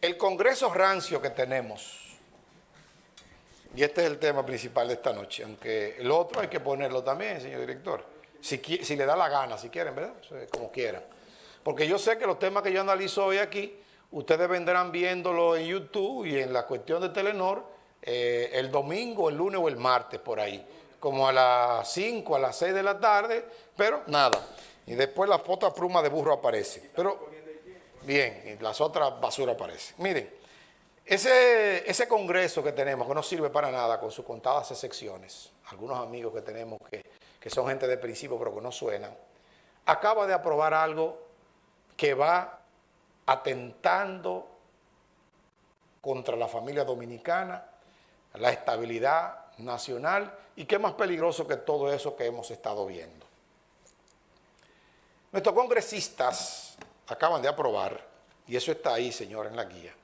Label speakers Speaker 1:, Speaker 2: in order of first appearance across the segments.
Speaker 1: El Congreso rancio que tenemos, y este es el tema principal de esta noche, aunque el otro hay que ponerlo también, señor director, si, si le da la gana, si quieren, ¿verdad? Como quieran. Porque yo sé que los temas que yo analizo hoy aquí, ustedes vendrán viéndolo en YouTube y en la cuestión de Telenor eh, el domingo, el lunes o el martes, por ahí. Como a las 5, a las 6 de la tarde, pero nada. Y después la foto pluma de burro aparece. Pero, bien, y las otras basuras aparecen. Miren, ese, ese congreso que tenemos, que no sirve para nada, con sus contadas excepciones, algunos amigos que tenemos que, que son gente de principio pero que no suenan, acaba de aprobar algo que va atentando contra la familia dominicana, la estabilidad nacional y qué más peligroso que todo eso que hemos estado viendo. Nuestros congresistas acaban de aprobar, y eso está ahí, señor, en la guía,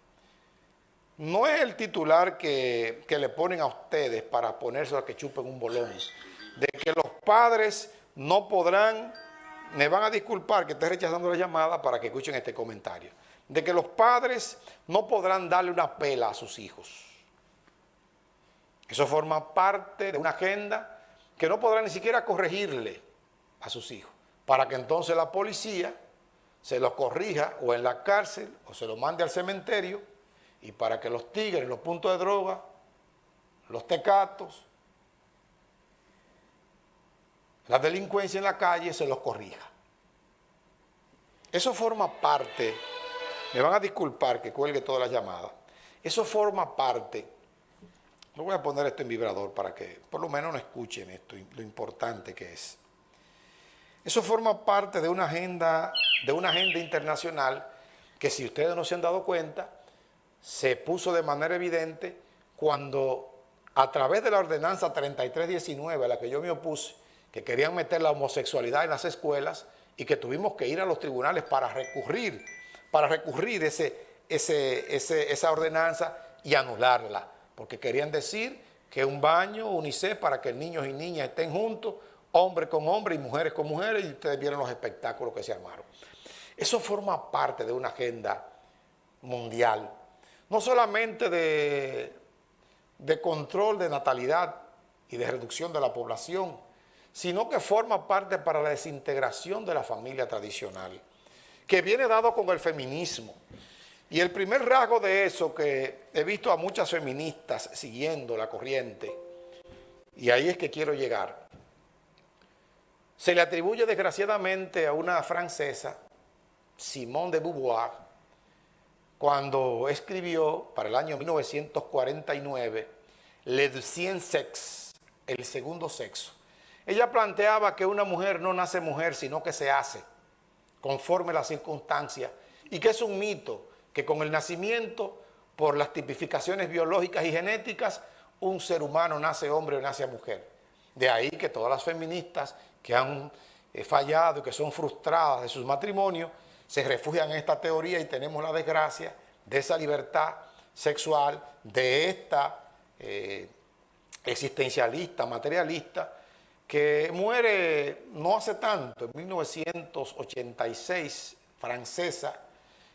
Speaker 1: no es el titular que, que le ponen a ustedes para ponerse a que chupen un bolón, de que los padres no podrán me van a disculpar que esté rechazando la llamada para que escuchen este comentario, de que los padres no podrán darle una pela a sus hijos. Eso forma parte de una agenda que no podrá ni siquiera corregirle a sus hijos, para que entonces la policía se los corrija o en la cárcel o se los mande al cementerio y para que los tigres, los puntos de droga, los tecatos, la delincuencia en la calle se los corrija. Eso forma parte, me van a disculpar que cuelgue toda la llamada, eso forma parte, no voy a poner esto en vibrador para que por lo menos no escuchen esto, lo importante que es. Eso forma parte de una agenda, de una agenda internacional que si ustedes no se han dado cuenta, se puso de manera evidente cuando a través de la ordenanza 3319 a la que yo me opuse, que querían meter la homosexualidad en las escuelas y que tuvimos que ir a los tribunales para recurrir, para recurrir ese, esa ordenanza y anularla, porque querían decir que un baño UNICEF para que niños y niñas estén juntos, hombre con hombre y mujeres con mujeres, y ustedes vieron los espectáculos que se armaron. Eso forma parte de una agenda mundial, no solamente de, de control de natalidad y de reducción de la población, sino que forma parte para la desintegración de la familia tradicional, que viene dado con el feminismo. Y el primer rasgo de eso que he visto a muchas feministas siguiendo la corriente, y ahí es que quiero llegar, se le atribuye desgraciadamente a una francesa, Simone de Beauvoir, cuando escribió para el año 1949 Le Deuxième Sexe, el segundo sexo, ella planteaba que una mujer no nace mujer, sino que se hace conforme las circunstancias y que es un mito que con el nacimiento, por las tipificaciones biológicas y genéticas, un ser humano nace hombre o nace mujer. De ahí que todas las feministas que han eh, fallado y que son frustradas de sus matrimonios, se refugian en esta teoría y tenemos la desgracia de esa libertad sexual, de esta eh, existencialista, materialista, que muere no hace tanto, en 1986, francesa.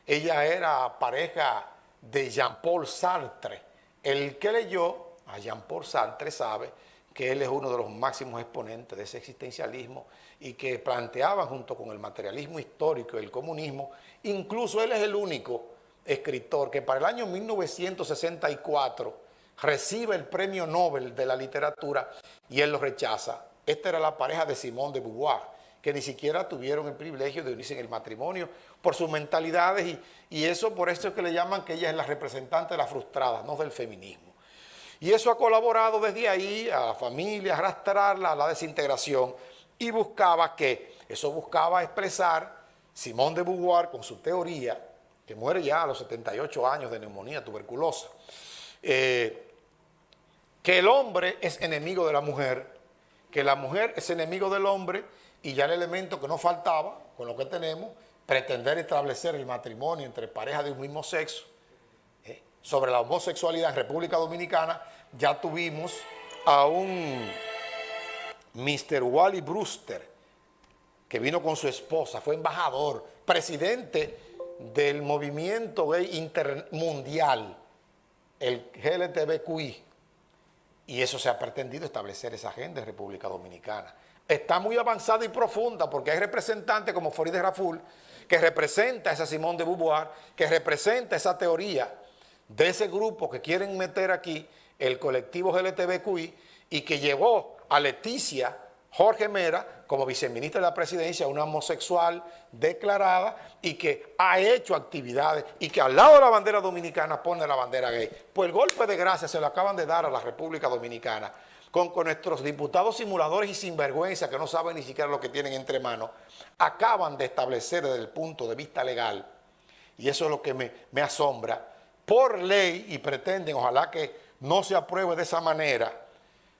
Speaker 1: Ella era pareja de Jean-Paul Sartre. El que leyó a Jean-Paul Sartre sabe que él es uno de los máximos exponentes de ese existencialismo y que planteaba junto con el materialismo histórico y el comunismo, incluso él es el único escritor que para el año 1964 recibe el premio Nobel de la literatura y él lo rechaza esta era la pareja de Simón de Beauvoir, que ni siquiera tuvieron el privilegio de unirse en el matrimonio por sus mentalidades y, eso por eso es que le llaman que ella es la representante de la frustrada, no del feminismo. Y eso ha colaborado desde ahí a la familia, arrastrarla a la desintegración y buscaba que, eso buscaba expresar Simón de Beauvoir con su teoría, que muere ya a los 78 años de neumonía tuberculosa, eh, que el hombre es enemigo de la mujer que la mujer es enemigo del hombre y ya el elemento que nos faltaba, con lo que tenemos, pretender establecer el matrimonio entre parejas de un mismo sexo. Sobre la homosexualidad en República Dominicana ya tuvimos a un Mr. Wally Brewster, que vino con su esposa, fue embajador, presidente del movimiento gay intermundial, el GLTBQI, y eso se ha pretendido establecer esa agenda en República Dominicana. Está muy avanzada y profunda porque hay representantes como Farideh Raful, que representa esa Simón de Beauvoir, que representa esa teoría de ese grupo que quieren meter aquí el colectivo GLTBQI y que llevó a Leticia Jorge Mera como viceministra de la presidencia, una homosexual declarada y que ha hecho actividades y que al lado de la bandera dominicana pone la bandera gay. Pues el golpe de gracia se lo acaban de dar a la República Dominicana con, con nuestros diputados simuladores y sinvergüenza que no saben ni siquiera lo que tienen entre manos, acaban de establecer desde el punto de vista legal, y eso es lo que me, me asombra, por ley y pretenden, ojalá que no se apruebe de esa manera,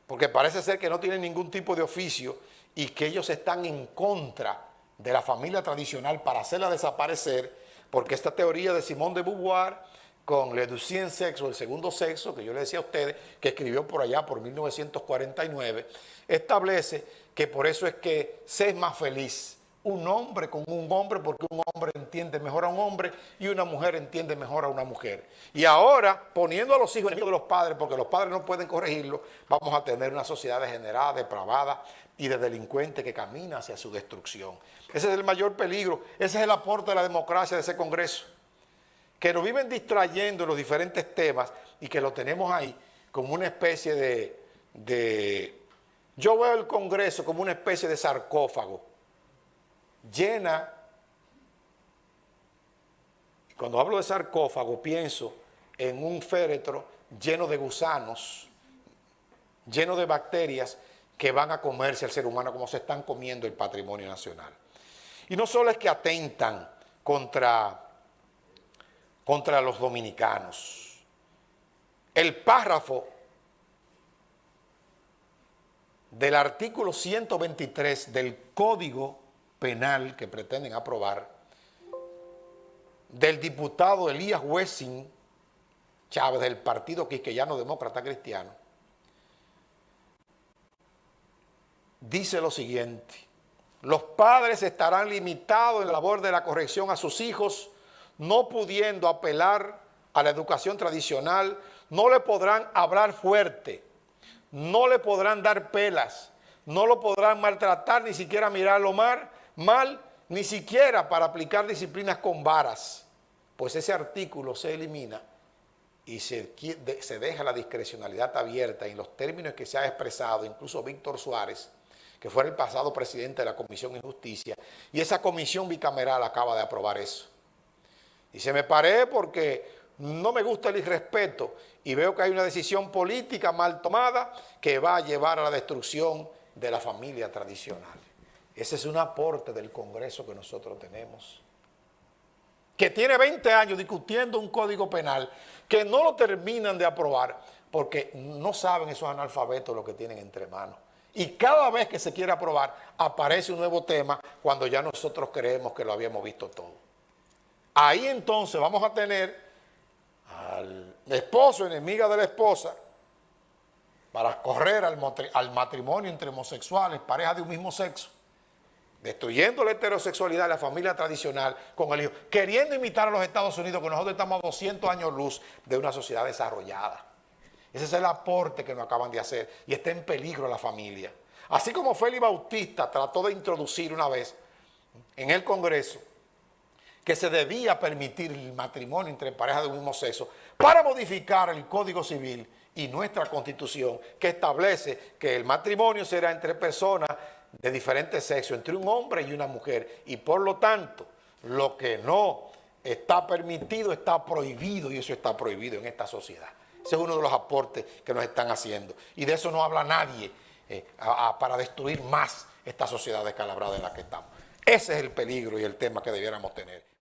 Speaker 1: porque parece ser que no tienen ningún tipo de oficio y que ellos están en contra de la familia tradicional para hacerla desaparecer, porque esta teoría de Simón de Beauvoir con Le Deuxième Sexo, el segundo sexo, que yo le decía a ustedes, que escribió por allá por 1949, establece que por eso es que se es más feliz un hombre con un hombre porque un hombre entiende mejor a un hombre y una mujer entiende mejor a una mujer. Y ahora, poniendo a los hijos enemigos de los padres, porque los padres no pueden corregirlo, vamos a tener una sociedad degenerada, depravada y de delincuentes que camina hacia su destrucción. Ese es el mayor peligro, ese es el aporte de la democracia de ese Congreso, que nos viven distrayendo en los diferentes temas y que lo tenemos ahí como una especie de... de yo veo el Congreso como una especie de sarcófago, llena, cuando hablo de sarcófago pienso en un féretro lleno de gusanos, lleno de bacterias que van a comerse al ser humano como se están comiendo el patrimonio nacional. Y no solo es que atentan contra, contra los dominicanos, el párrafo del artículo 123 del Código penal que pretenden aprobar del diputado Elías Wessing Chávez del Partido Quisqueyano Demócrata Cristiano, dice lo siguiente, los padres estarán limitados en la labor de la corrección a sus hijos, no pudiendo apelar a la educación tradicional, no le podrán hablar fuerte, no le podrán dar pelas, no lo podrán maltratar, ni siquiera mirarlo mal, mal ni siquiera para aplicar disciplinas con varas, pues ese artículo se elimina y se, se deja la discrecionalidad abierta en los términos que se ha expresado, incluso Víctor Suárez, que fue el pasado presidente de la Comisión de Justicia, y esa comisión bicameral acaba de aprobar eso. Y se me paré porque no me gusta el irrespeto y veo que hay una decisión política mal tomada que va a llevar a la destrucción de la familia tradicional. Ese es un aporte del Congreso que nosotros tenemos, que tiene 20 años discutiendo un código penal que no lo terminan de aprobar porque no saben esos analfabetos lo que tienen entre manos. Y cada vez que se quiere aprobar, aparece un nuevo tema cuando ya nosotros creemos que lo habíamos visto todo. Ahí entonces vamos a tener al esposo, enemiga de la esposa, para correr al, matrimonio entre homosexuales, parejas de un mismo sexo, destruyendo la heterosexualidad, la familia tradicional con el hijo, queriendo imitar a los Estados Unidos, que nosotros estamos a 200 años luz de una sociedad desarrollada. Ese es el aporte que nos acaban de hacer y está en peligro la familia. Así como Félix Bautista trató de introducir una vez en el Congreso que se debía permitir el matrimonio entre parejas de un mismo sexo para modificar el Código Civil y nuestra Constitución que establece que el matrimonio será entre personas de diferentes sexos, entre un hombre y una mujer, y por lo tanto, lo que no está permitido está prohibido, y eso está prohibido en esta sociedad. Ese es uno de los aportes que nos están haciendo, y de eso no habla nadie eh, para destruir más esta sociedad descalabrada en la que estamos. Ese es el peligro y el tema que debiéramos tener.